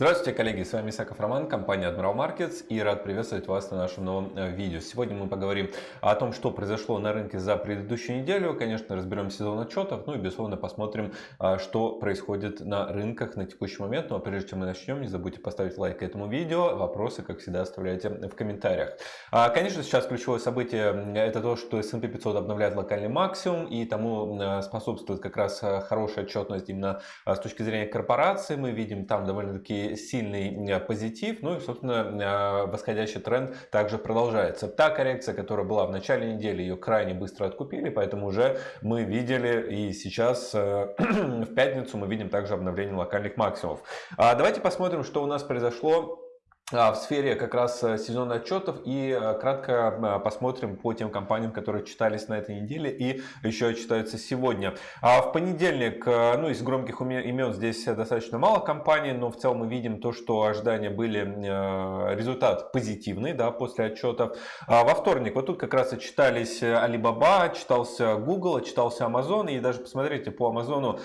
Здравствуйте, коллеги, с вами Исаков Роман, компания Admiral Markets и рад приветствовать вас на нашем новом э, видео. Сегодня мы поговорим о том, что произошло на рынке за предыдущую неделю. Конечно, разберем сезон отчетов, ну и безусловно посмотрим, а, что происходит на рынках на текущий момент. Ну а прежде чем мы начнем, не забудьте поставить лайк этому видео. Вопросы, как всегда, оставляйте в комментариях. А, конечно, сейчас ключевое событие это то, что S&P 500 обновляет локальный максимум и тому э, способствует как раз э, хорошая отчетность именно с точки зрения корпорации. Мы видим там довольно-таки сильный позитив, ну и, собственно, восходящий тренд также продолжается. Та коррекция, которая была в начале недели, ее крайне быстро откупили, поэтому уже мы видели и сейчас э, в пятницу мы видим также обновление локальных максимумов. А давайте посмотрим, что у нас произошло в сфере как раз э, сезона отчетов и э, кратко э, посмотрим по тем компаниям, которые читались на этой неделе и еще читаются сегодня. А в понедельник, ну из громких имен здесь достаточно мало компаний, но в целом мы видим то, что ожидания были результат позитивный да, после отчетов. А во вторник вот тут как раз и читались Alibaba, читался Google, читался Amazon и даже посмотрите по Amazon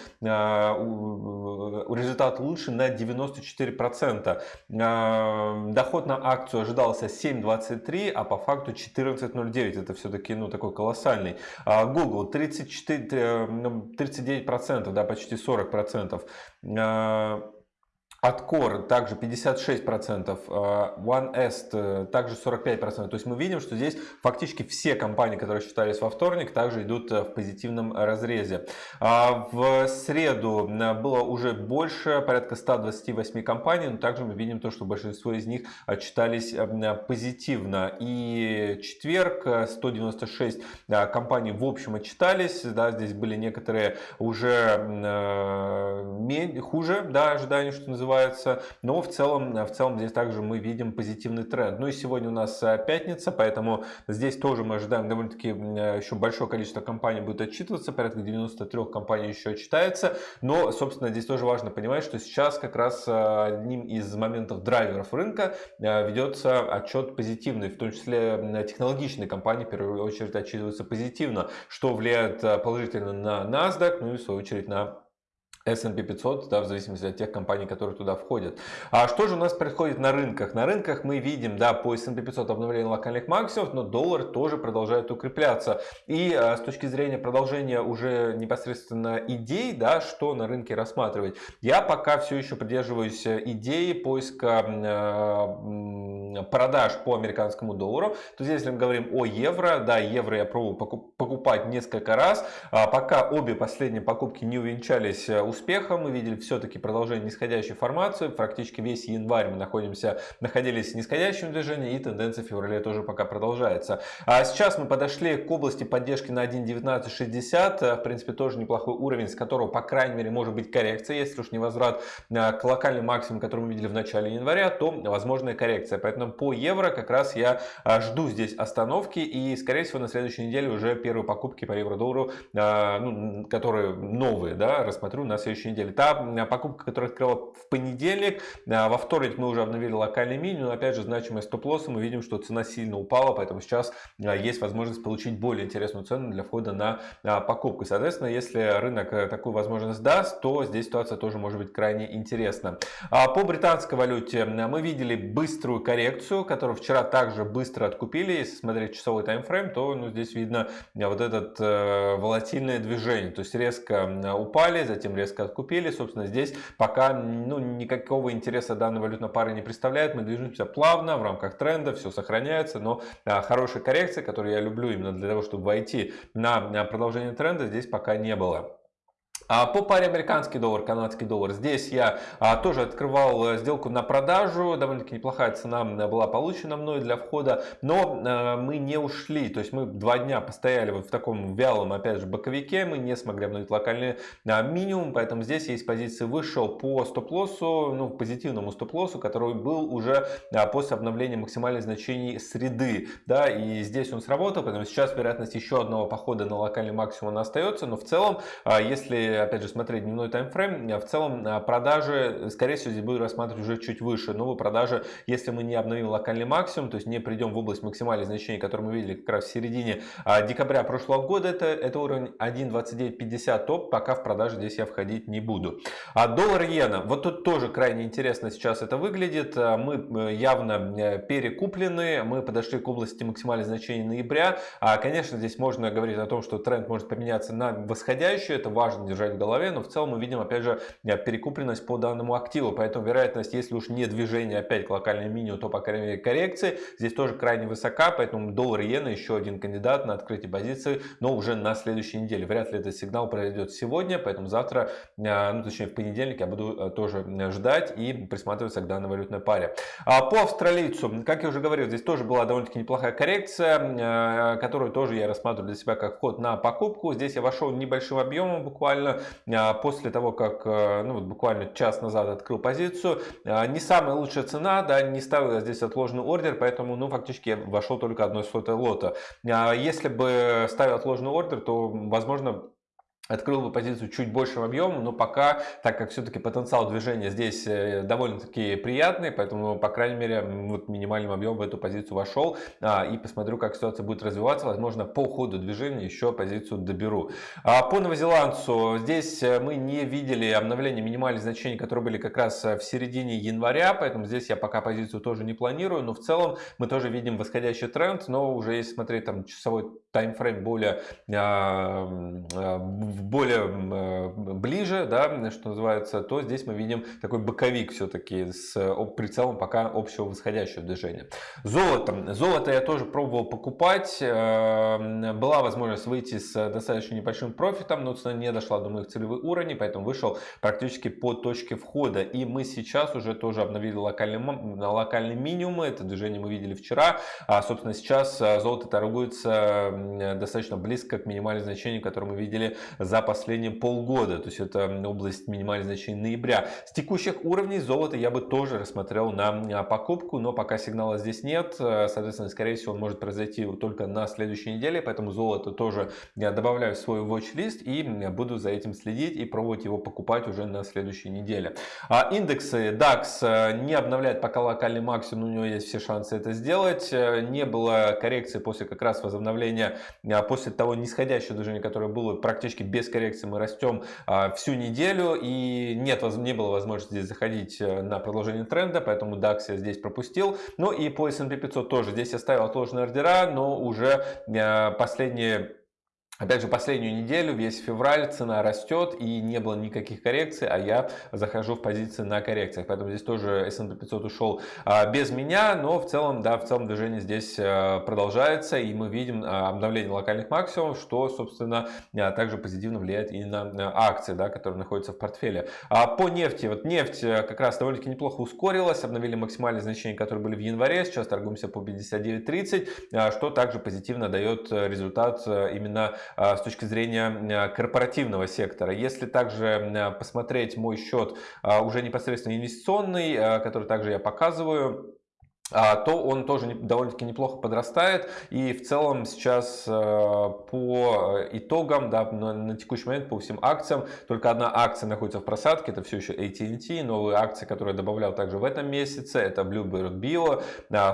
результат лучше на 94% доход на акцию ожидался 7.23, а по факту 14.09. Это все-таки ну, такой колоссальный. А Google 34, 39%, да, почти 40%. Откор также 56%, а, OneEst э, также 45%. То есть мы видим, что здесь фактически все компании, которые считались во вторник, также идут э, в позитивном разрезе. А, в среду э, было уже больше, порядка 128 компаний, но также мы видим то, что большинство из них отчитались позитивно. И четверг 196 компаний в общем отчитались. Да, здесь были некоторые уже хуже да, ожиданий, что называется развиваются. Но в целом, в целом здесь также мы видим позитивный тренд. Ну и сегодня у нас э, пятница, поэтому здесь тоже мы ожидаем довольно-таки э, еще большое количество компаний будет отчитываться. Порядка 93 компаний еще отчитается. Но, собственно, здесь тоже важно понимать, что сейчас как раз э, одним из моментов драйверов рынка ведется отчет позитивный, в том числе технологичные компании в первую очередь отчитываются позитивно, что влияет положительно на NASDAQ, ну и в свою очередь на S&P 500, да, в зависимости от тех компаний, которые туда входят. А что же у нас происходит на рынках? На рынках мы видим, да, по S&P 500 обновление локальных максимумов, но доллар тоже продолжает укрепляться. И а, с точки зрения продолжения уже непосредственно идей, да, что на рынке рассматривать, я пока все еще придерживаюсь идеи поиска э, продаж по американскому доллару. То есть, если мы говорим о евро, да, евро я пробую покупать несколько раз, а пока обе последние покупки не увенчались э, успехом. Мы видели все-таки продолжение нисходящей формации. Практически весь январь мы находимся, находились в нисходящем движении и тенденция в феврале тоже пока продолжается. А сейчас мы подошли к области поддержки на 1.1960. В принципе, тоже неплохой уровень, с которого, по крайней мере, может быть коррекция. Если уж не возврат а, к локальным максимуму, который мы видели в начале января, то возможная коррекция. Поэтому по евро как раз я а, жду здесь остановки и, скорее всего, на следующей неделе уже первые покупки по евро-доллару, а, ну, которые новые, да, рассмотрю на следующей неделе. Та покупка, которая открыла в понедельник, а, во вторник мы уже обновили локальный минимум, но опять же значимая стоп-лосса, мы видим, что цена сильно упала, поэтому сейчас а, есть возможность получить более интересную цену для входа на а, покупку. Соответственно, если рынок э, такую возможность даст, то здесь ситуация тоже может быть крайне интересна. По британской валюте мы видели быструю коррекцию, которую вчера также быстро откупили. Если смотреть часовой таймфрейм, то ну, здесь видно вот это э, волатильное движение. То есть резко упали, затем резко резко откупили. Собственно, здесь пока ну, никакого интереса данной валютной пары не представляет. Мы движемся плавно в рамках тренда, все сохраняется, но а, хорошей коррекции, которую я люблю именно для того, чтобы войти на продолжение тренда, здесь пока не было. А по паре американский доллар, канадский доллар, здесь я а, тоже открывал э, сделку на продажу, довольно-таки неплохая цена была получена мной для входа, но а, мы не ушли, то есть мы два дня постояли вот в таком вялом, опять же, боковике, мы не смогли обновить локальный а, минимум, поэтому здесь есть позиции вышел по стоп-лоссу, ну, позитивному стоп-лоссу, который был уже после обновления максимальных значений среды, да, и здесь он сработал, поэтому сейчас вероятность еще одного похода на локальный максимум остается, но в целом, а, опять же, смотреть дневной таймфрейм, в целом продажи, скорее всего, здесь буду рассматривать уже чуть выше. Новые продажи, если мы не обновим локальный максимум, то есть не придем в область максимальных значений, которые мы видели как раз в середине декабря прошлого года, это, это уровень 1.2950 топ, пока в продаже здесь я входить не буду. А доллар-иена, вот тут тоже крайне интересно сейчас это выглядит. Мы э, явно э, перекуплены, мы подошли к области максимальных значений ноября. А, конечно, здесь можно говорить о том, что тренд может поменяться на восходящий, это важно держать в голове, но в целом мы видим, опять же, э, перекупленность по данному активу, поэтому вероятность, если уж не движение опять к локальному минимуму, то, по крайней мере, коррекции, здесь тоже крайне высока, поэтому доллар-иена еще один кандидат на открытие позиции, но уже на следующей неделе. Вряд ли этот сигнал произойдет сегодня, поэтому завтра, ну, точнее, в понедельник я буду тоже ждать и присматриваться к данной валютной паре. А по австралийцу, как я уже говорил, здесь тоже была довольно-таки неплохая коррекция, которую тоже я рассматриваю для себя как вход на покупку. Здесь я вошел небольшим объемом буквально после того, как ну, вот буквально час назад открыл позицию. Не самая лучшая цена, да, не ставил я здесь отложенный ордер, поэтому ну, фактически я вошел только одной сотой лота. Если бы ставил отложенный ордер, то возможно открыл бы позицию чуть большим объемом, но пока, так как все-таки потенциал движения здесь э, довольно-таки приятный, поэтому, по крайней мере, вот минимальным объемом в эту позицию вошел а, и посмотрю, как ситуация будет развиваться. Возможно, по ходу движения еще позицию доберу. А, по новозеландцу здесь э, мы не видели обновления минимальных значений, которые были как раз э, в середине января, поэтому здесь я пока позицию тоже не планирую, но в целом мы тоже видим восходящий тренд, но уже если смотреть там часовой таймфрейм более а, более э, ближе, да, что называется, то здесь мы видим такой боковик все-таки с прицелом пока общего восходящего движения. Золото. Золото я тоже пробовал покупать. Э, была возможность выйти с достаточно небольшим профитом, но цена не дошла до моих целевых уровней, поэтому вышел практически по точке входа. И мы сейчас уже тоже обновили локальный, локальный минимум. Это движение мы видели вчера. А, собственно, сейчас э, золото торгуется достаточно близко к минимальному значению, которое мы видели за последние полгода. То есть это область минимальных значений ноября. С текущих уровней золота я бы тоже рассмотрел на покупку, но пока сигнала здесь нет. Соответственно, скорее всего, он может произойти только на следующей неделе. Поэтому золото тоже я добавляю в свой watch-лист и буду за этим следить и пробовать его покупать уже на следующей неделе. А индексы DAX э, не обновляет пока локальный максимум, у него есть все шансы это сделать. Э, не было коррекции после как раз возобновления, э, после того нисходящего движения, которое было практически без коррекции мы растем а, всю неделю и нет, не было возможности здесь заходить э, на продолжение тренда, поэтому DAX я здесь пропустил. Ну и по S&P 500 тоже. Здесь я ставил отложенные ордера, но уже э, последние Опять же, последнюю неделю, весь февраль, цена растет и не было никаких коррекций, а я захожу в позиции на коррекциях. Поэтому здесь тоже S&P 500 ушел а, без меня, но в целом, да, в целом движение здесь а, продолжается. И мы видим а, обновление локальных максимумов, что, собственно, также позитивно влияет и на акции, да, которые находятся в портфеле. По нефти, вот нефть как раз довольно-таки неплохо ускорилась, обновили максимальные значения, которые были в январе, сейчас торгуемся по 59.30, что также позитивно дает результат именно а, с точки зрения корпоративного сектора. Если также посмотреть мой счет уже непосредственно инвестиционный, который также я показываю, то он тоже довольно-таки неплохо подрастает. И в целом сейчас э, по итогам, да, на текущий момент по всем акциям, только одна акция находится в просадке, это все еще AT&T. Новые акции, которые добавлял также в этом месяце, это Bluebird Bio,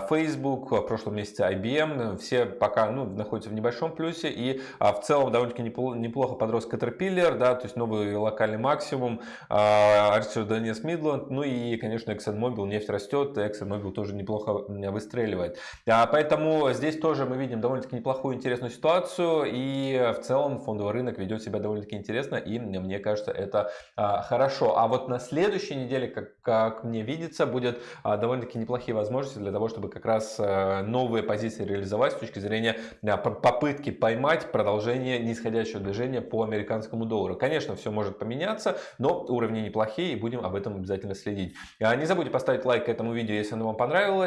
Facebook, в прошлом месяце IBM. Все пока ну, находятся в небольшом плюсе. И а, в целом довольно-таки неплохо подрос Caterpillar, да, то есть новый локальный максимум, Archer Daniels Midland, ну и, конечно, ExxonMobil, нефть растет, ExxonMobil тоже неплохо неплохо выстреливает. А, поэтому здесь тоже мы видим довольно-таки неплохую интересную ситуацию. И в целом фондовый рынок ведет себя довольно-таки интересно. И мне кажется, это а, хорошо. А вот на следующей неделе, как, как мне видится, будет а, довольно-таки неплохие возможности для того, чтобы как раз новые позиции реализовать с точки зрения попытки поймать продолжение нисходящего движения по американскому доллару. Конечно, все может поменяться, но уровни неплохие и будем об этом обязательно следить. Не забудьте поставить лайк этому видео, если оно вам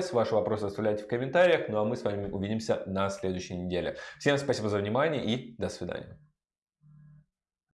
понравилось. Ваши вопросы оставляйте в комментариях. Ну а мы с вами увидимся на следующей неделе. Всем спасибо за внимание и до свидания.